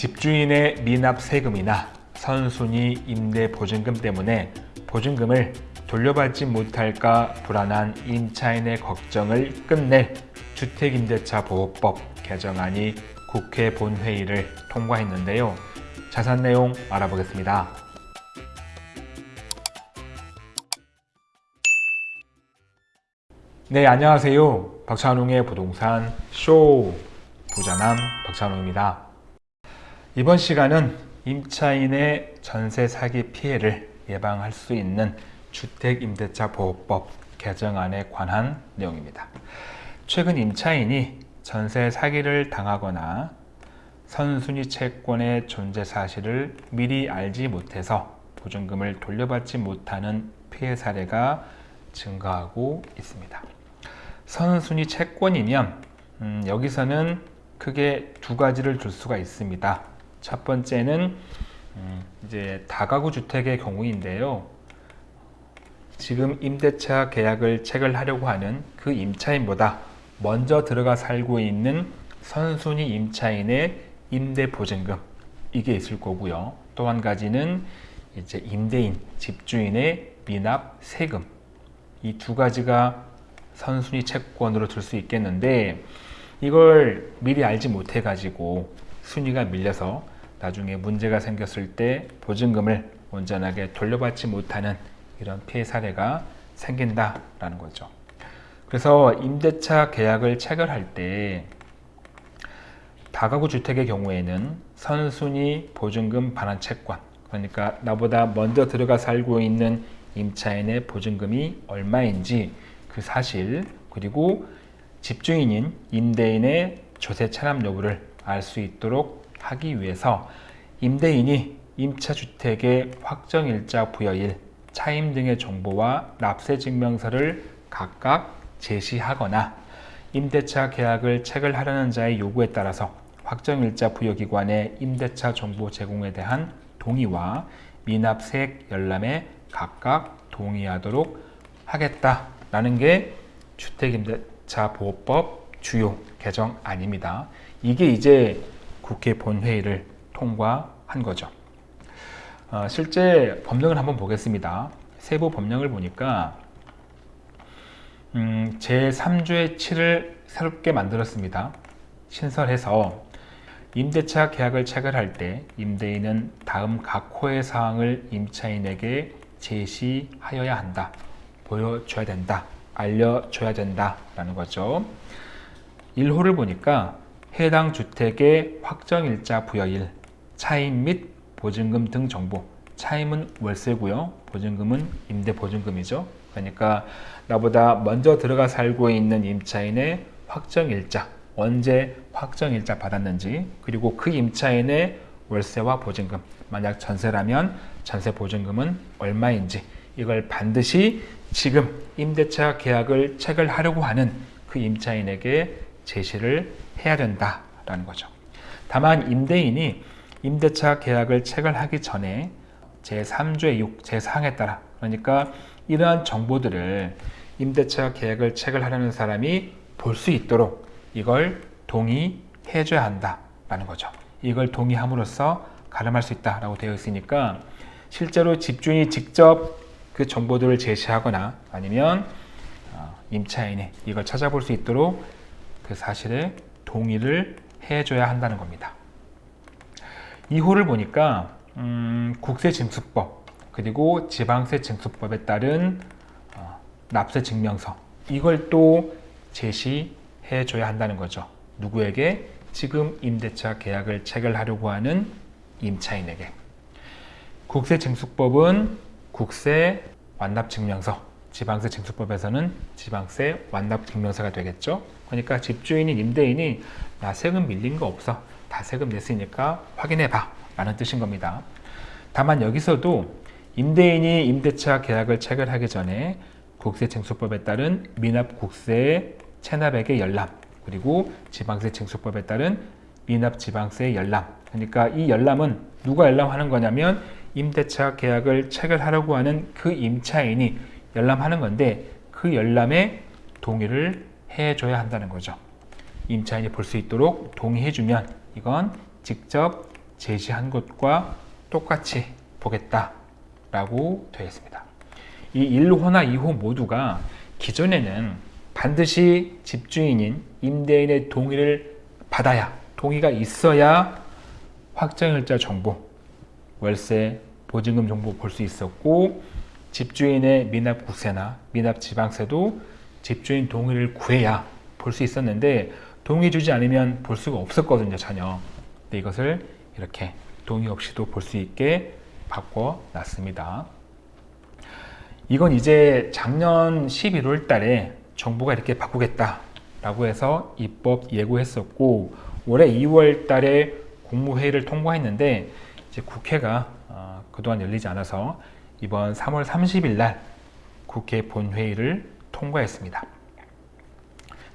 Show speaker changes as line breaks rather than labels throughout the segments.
집주인의 미납 세금이나 선순위 임대 보증금 때문에 보증금을 돌려받지 못할까 불안한 임차인의 걱정을 끝낼 주택임대차 보호법 개정안이 국회 본회의를 통과했는데요. 자세한 내용 알아보겠습니다. 네, 안녕하세요. 박찬웅의 부동산 쇼 부자남 박찬웅입니다. 이번 시간은 임차인의 전세 사기 피해를 예방할 수 있는 주택임대차 보호법 개정안에 관한 내용입니다. 최근 임차인이 전세 사기를 당하거나 선순위 채권의 존재 사실을 미리 알지 못해서 보증금을 돌려받지 못하는 피해 사례가 증가하고 있습니다. 선순위 채권이면 음, 여기서는 크게 두 가지를 둘 수가 있습니다. 첫 번째는 음, 이제 다가구 주택의 경우인데요. 지금 임대차 계약을 체결하려고 하는 그 임차인보다 먼저 들어가 살고 있는 선순위 임차인의 임대 보증금 이게 있을 거고요. 또 한 가지는 이제 임대인, 집주인의 미납 세금 이 두 가지가 선순위 채권으로 들 수 있겠는데 이걸 미리 알지 못해 가지고 순위가 밀려서 나중에 문제가 생겼을 때 보증금을 온전하게 돌려받지 못하는 이런 피해 사례가 생긴다라는 거죠. 그래서 임대차 계약을 체결할 때 다가구 주택의 경우에는 선순위 보증금 반환 채권 그러니까 나보다 먼저 들어가 살고 있는 임차인의 보증금이 얼마인지 그 사실 그리고 집주인인 임대인의 조세 차납 여부를 알 수 있도록 하기 위해서 임대인이 임차주택의 확정일자 부여일, 차임 등의 정보와 납세증명서를 각각 제시하거나 임대차 계약을 체결하려는 자의 요구에 따라서 확정일자 부여기관의 임대차 정보 제공에 대한 동의와 미납세액 열람에 각각 동의하도록 하겠다라는 게 주택임대차 보호법 주요 개정안입니다. 이게 이제 국회 본회의를 통과한 거죠. 어, 실제 법령을 한번 보겠습니다. 세부 법령을 보니까 음, 제3조의 7을 새롭게 만들었습니다. 신설해서 임대차 계약을 체결할 때 임대인은 다음 각 호의 사항을 임차인에게 제시하여야 한다. 보여줘야 된다. 알려줘야 된다 라는 거죠. 1호를 보니까 해당 주택의 확정일자 부여일, 차임 및 보증금 등 정보. 차임은 월세고요. 보증금은 임대보증금이죠. 그러니까 나보다 먼저 들어가 살고 있는 임차인의 확정일자 언제 확정일자 받았는지 그리고 그 임차인의 월세와 보증금. 만약 전세라면 전세 보증금은 얼마인지 이걸 반드시 지금 임대차 계약을 체결하려고 하는 그 임차인에게 제시를 해야 된다라는 거죠. 다만 임대인이 임대차 계약을 체결하기 전에 제3조의 6, 제4항에 따라 그러니까 이러한 정보들을 임대차 계약을 체결하려는 사람이 볼 수 있도록 이걸 동의해 줘야 한다라는 거죠. 이걸 동의함으로써 가름할 수 있다라고 되어 있으니까 실제로 집주인이 직접 그 정보들을 제시하거나 아니면 어, 임차인이 이걸 찾아볼 수 있도록 그 사실에 동의를 해줘야 한다는 겁니다. 2호를 보니까 음, 국세징수법 그리고 지방세징수법에 따른 어, 납세증명서 이걸 또 제시해 줘야 한다는 거죠. 누구에게? 지금 임대차 계약을 체결하려고 하는 임차인에게. 국세징수법은 국세 완납증명서, 지방세 징수법에서는 지방세 완납증명서가 되겠죠. 그러니까 집주인인 임대인이 나 세금 밀린 거 없어. 다 세금 냈으니까 확인해 봐. 라는 뜻인 겁니다. 다만 여기서도 임대인이 임대차 계약을 체결하기 전에 국세징수법에 따른 미납국세 체납액의 열람 그리고 지방세징수법에 따른 미납지방세 열람 그러니까 이 열람은 누가 열람하는 거냐면 임대차 계약을 체결하려고 하는 그 임차인이 열람하는 건데 그 열람에 동의를 해줘야 한다는 거죠. 임차인이 볼 수 있도록 동의해주면 이건 직접 제시한 것과 똑같이 보겠다라고 되어 있습니다. 이 1호나 2호 모두가 기존에는 반드시 집주인인 임대인의 동의를 받아야 동의가 있어야 확정일자 정보, 월세, 보증금 정보 볼 수 있었고 집주인의 미납 국세나 미납 지방세도 집주인 동의를 구해야 볼 수 있었는데 동의 주지 않으면 볼 수가 없었거든요 전혀. 근데 이것을 이렇게 동의 없이도 볼 수 있게 바꿔 놨습니다. 이건 이제 작년 11월 달에 정부가 이렇게 바꾸겠다 라고 해서 입법 예고했었고 올해 2월 달에 국무회의를 통과했는데 이제 국회가 어, 그동안 열리지 않아서 이번 3월 30일 날 국회 본회의를 통과했습니다.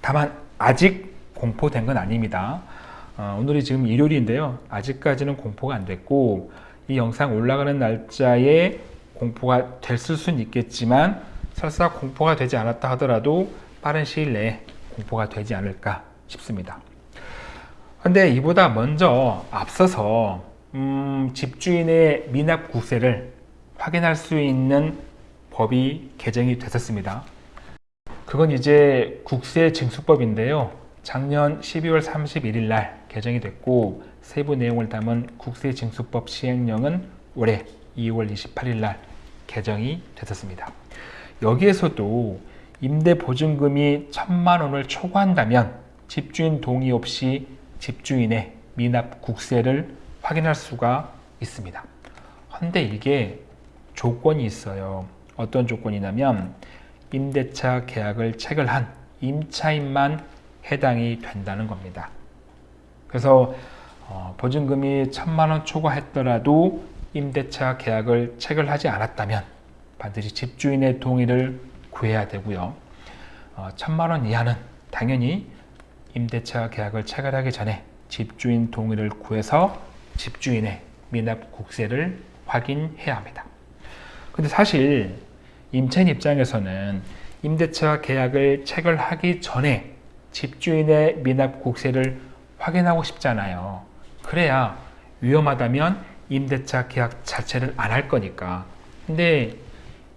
다만 아직 공포된 건 아닙니다. 어, 오늘이 지금 일요일인데요. 아직까지는 공포가 안 됐고 이 영상 올라가는 날짜에 공포가 됐을 수는 있겠지만 설사 공포가 되지 않았다 하더라도 빠른 시일 내에 공포가 되지 않을까 싶습니다. 근데 이보다 먼저 앞서서 음, 집주인의 미납 국세를 확인할 수 있는 법이 개정이 됐었습니다. 그건 이제 국세 징수법인데요. 작년 12월 31일 날 개정이 됐고 세부 내용을 담은 국세 징수법 시행령은 올해 2월 28일 날 개정이 됐었습니다. 여기에서도 임대 보증금이 천만 원을 초과한다면 집주인 동의 없이 집주인의 미납 국세를 확인할 수가 있습니다. 근데 이게 조건이 있어요. 어떤 조건이냐면 임대차 계약을 체결한 임차인만 해당이 된다는 겁니다. 그래서 어, 보증금이 천만 원 초과했더라도 임대차 계약을 체결하지 않았다면 반드시 집주인의 동의를 구해야 되고요. 어, 천만 원 이하는 당연히 임대차 계약을 체결하기 전에 집주인 동의를 구해서 집주인의 미납 국세를 확인해야 합니다. 근데 사실 임차인 입장에서는 임대차 계약을 체결하기 전에 집주인의 미납 국세를 확인하고 싶잖아요. 그래야 위험하다면 임대차 계약 자체를 안 할 거니까. 근데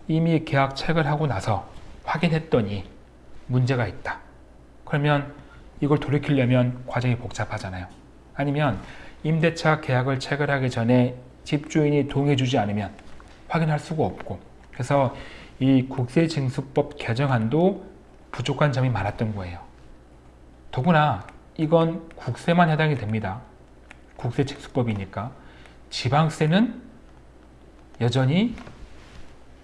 이미 계약 체결하고 나서 확인했더니 문제가 있다. 그러면 이걸 돌이키려면 과정이 복잡하잖아요. 아니면 임대차 계약을 체결하기 전에 집주인이 동의해주지 않으면 확인할 수가 없고 그래서 이 국세징수법 개정안도 부족한 점이 많았던 거예요. 더구나 이건 국세만 해당이 됩니다. 국세징수법이니까 지방세는 여전히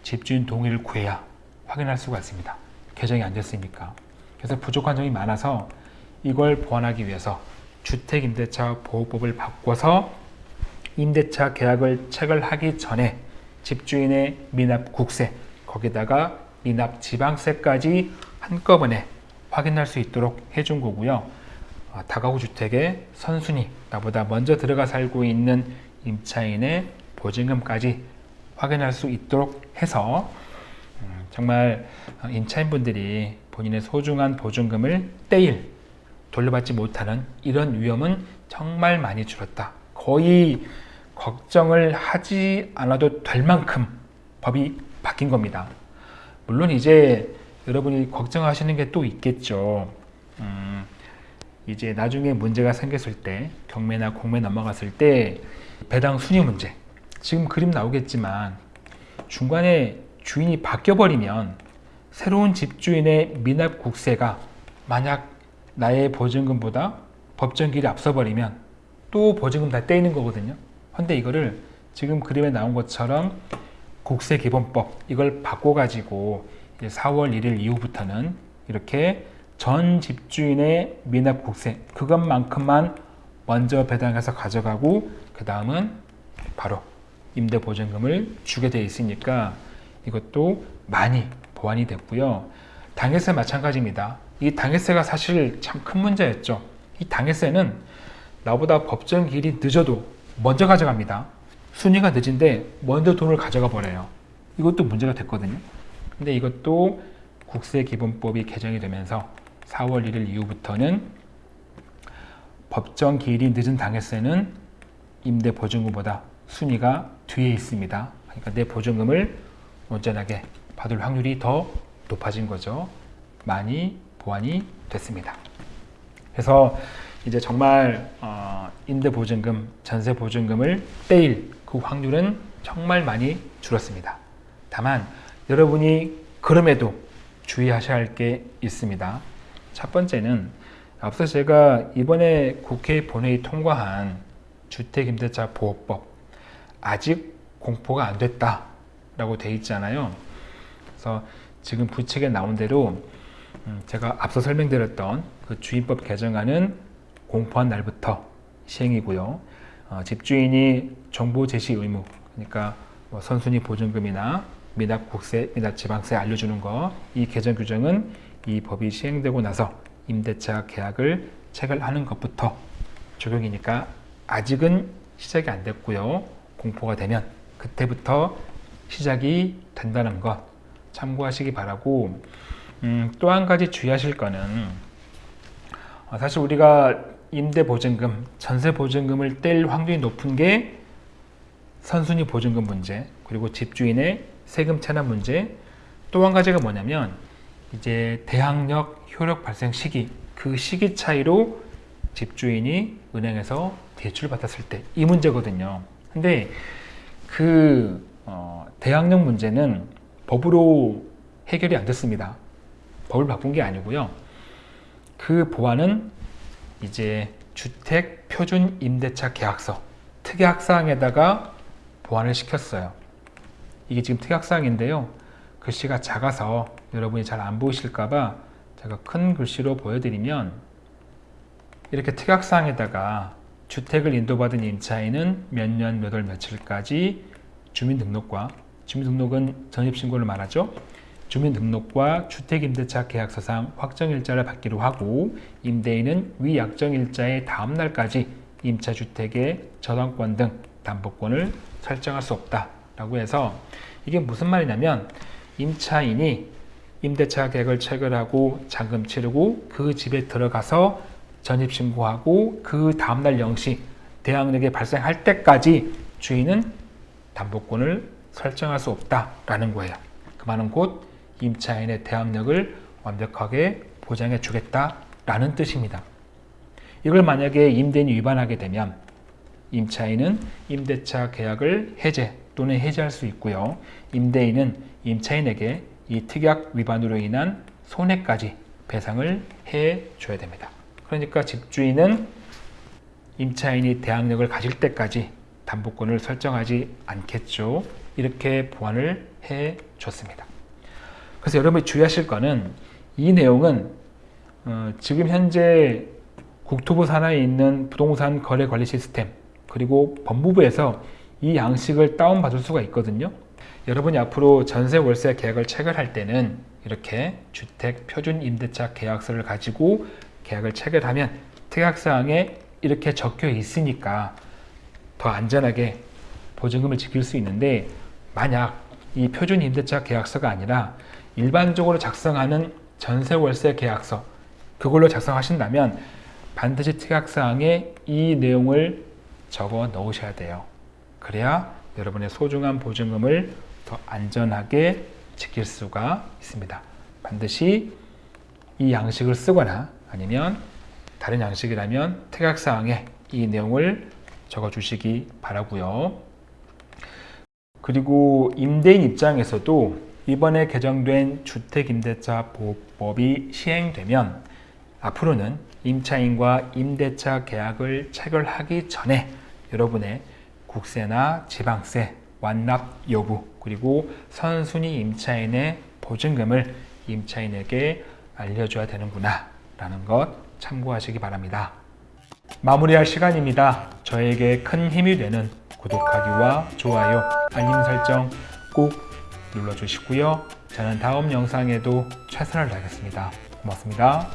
집주인 동의를 구해야 확인할 수가 있습니다. 개정이 안 됐으니까. 그래서 부족한 점이 많아서 이걸 보완하기 위해서 주택임대차 보호법을 바꿔서 임대차 계약을 체결하기 전에 집주인의 미납 국세 거기다가 미납 지방세까지 한꺼번에 확인할 수 있도록 해준 거고요. 아, 다가구 주택에 선순위 나보다 먼저 들어가 살고 있는 임차인의 보증금까지 확인할 수 있도록 해서 음, 정말 임차인분들이 본인의 소중한 보증금을 떼일 돌려받지 못하는 이런 위험은 정말 많이 줄었다. 거의 걱정을 하지 않아도 될 만큼 법이 바뀐 겁니다. 물론 이제 여러분이 걱정하시는 게 또 있겠죠. 음, 이제 나중에 문제가 생겼을 때 경매나 공매 넘어갔을 때 배당 순위 문제 지금 그림 나오겠지만 중간에 주인이 바뀌어버리면 새로운 집주인의 미납 국세가 만약 나의 보증금보다 법정기일이 앞서버리면 또 보증금 다 떼이는 거거든요. 근데 이거를 지금 그림에 나온 것처럼 국세 기본법 이걸 바꿔 가지고 4월 1일 이후부터는 이렇게 전 집주인의 미납 국세 그것만큼만 먼저 배당해서 가져가고 그 다음은 바로 임대보증금을 주게 돼 있으니까 이것도 많이 보완이 됐고요. 당해세 마찬가지입니다. 이 당해세가 사실 참 큰 문제였죠. 이 당해세는 나보다 법정 기일이 늦어도 먼저 가져갑니다. 순위가 늦은데 먼저 돈을 가져가 버려요. 이것도 문제가 됐거든요. 근데 이것도 국세기본법이 개정이 되면서 4월 1일 이후부터는 법정 기일이 늦은 당해세는 임대 보증금보다 순위가 뒤에 있습니다. 그러니까 내 보증금을 온전하게 받을 확률이 더 높아진 거죠. 많이 보완이 됐습니다. 그래서 이제 정말 어, 임대 보증금, 전세 보증금을 떼일 그 확률은 정말 많이 줄었습니다. 다만 여러분이 그럼에도 주의하셔야 할 게 있습니다. 첫 번째는 앞서 제가 이번에 국회 본회의 통과한 주택임대차 보호법 아직 공포가 안 됐다 라고 돼 있잖아요. 그래서 지금 부칙에 나온 대로 음, 제가 앞서 설명드렸던 그 주임법 개정안은 공포한 날부터 시행이고요. 어, 집주인이 정보 제시 의무, 그러니까 뭐 선순위 보증금이나 미납 국세, 미납 지방세 알려주는 거, 이 개정 규정은 이 법이 시행되고 나서 임대차 계약을 체결하는 것부터 적용이니까 아직은 시작이 안 됐고요. 공포가 되면 그때부터 시작이 된다는 것 참고하시기 바라고 음, 또 한 가지 주의하실 거는 어, 사실 우리가 임대 보증금, 전세 보증금을 뗄 확률이 높은 게 선순위 보증금 문제, 그리고 집주인의 세금 체납 문제, 또 한 가지가 뭐냐면 이제 대항력 효력 발생 시기, 그 시기 차이로 집주인이 은행에서 대출 받았을 때 이 문제거든요. 근데 그 어, 대항력 문제는 법으로 해결이 안 됐습니다. 법을 바꾼 게 아니고요. 그 보완은 이제 주택 표준 임대차 계약서 특약사항에다가 보완을 시켰어요. 이게 지금 특약사항인데요. 글씨가 작아서 여러분이 잘 안 보이실까봐 제가 큰 글씨로 보여드리면 이렇게 특약사항에다가 주택을 인도받은 임차인은 몇 년 몇 월 며칠까지 주민등록과 주민등록은 전입신고를 말하죠. 주민등록과 주택임대차 계약서상 확정일자를 받기로 하고 임대인은 위 약정일자의 다음 날까지 임차주택의 저당권 등 담보권을 설정할 수 없다라고 해서 이게 무슨 말이냐면 임차인이 임대차 계약을 체결하고 잔금 치르고 그 집에 들어가서 전입신고하고 그 다음날 0시 대항력이 발생할 때까지 주인은 담보권을 설정할 수 없다라는 거예요. 그 말은 곧 임차인의 대항력을 완벽하게 보장해 주겠다라는 뜻입니다. 이걸 만약에 임대인이 위반하게 되면 임차인은 임대차 계약을 해제 또는 해지할 수 있고요. 임대인은 임차인에게 이 특약 위반으로 인한 손해까지 배상을 해 줘야 됩니다. 그러니까 집주인은 임차인이 대항력을 가질 때까지 담보권을 설정하지 않겠죠. 이렇게 보완을 해 줬습니다. 그래서 여러분이 주의하실 거는 이 내용은 어, 지금 현재 국토부 산하에 있는 부동산 거래 관리 시스템 그리고 법무부에서 이 양식을 다운받을 수가 있거든요. 여러분이 앞으로 전세 월세 계약을 체결할 때는 이렇게 주택 표준 임대차 계약서를 가지고 계약을 체결하면 특약사항에 이렇게 적혀 있으니까 더 안전하게 보증금을 지킬 수 있는데 만약 이 표준 임대차 계약서가 아니라 일반적으로 작성하는 전세 월세 계약서 그걸로 작성하신다면 반드시 특약사항에 이 내용을 적어 넣으셔야 돼요. 그래야 여러분의 소중한 보증금을 더 안전하게 지킬 수가 있습니다. 반드시 이 양식을 쓰거나 아니면 다른 양식이라면 특약사항에 이 내용을 적어 주시기 바라고요. 그리고 임대인 입장에서도 이번에 개정된 주택임대차 보호법이 시행되면 앞으로는 임차인과 임대차 계약을 체결하기 전에 여러분의 국세나 지방세, 완납 여부, 그리고 선순위 임차인의 보증금을 임차인에게 알려줘야 되는구나 라는 것 참고하시기 바랍니다. 마무리할 시간입니다. 저에게 큰 힘이 되는 구독하기와 좋아요, 알림 설정 꼭 눌러주시고요. 저는 다음 영상에도 최선을 다하겠습니다. 고맙습니다.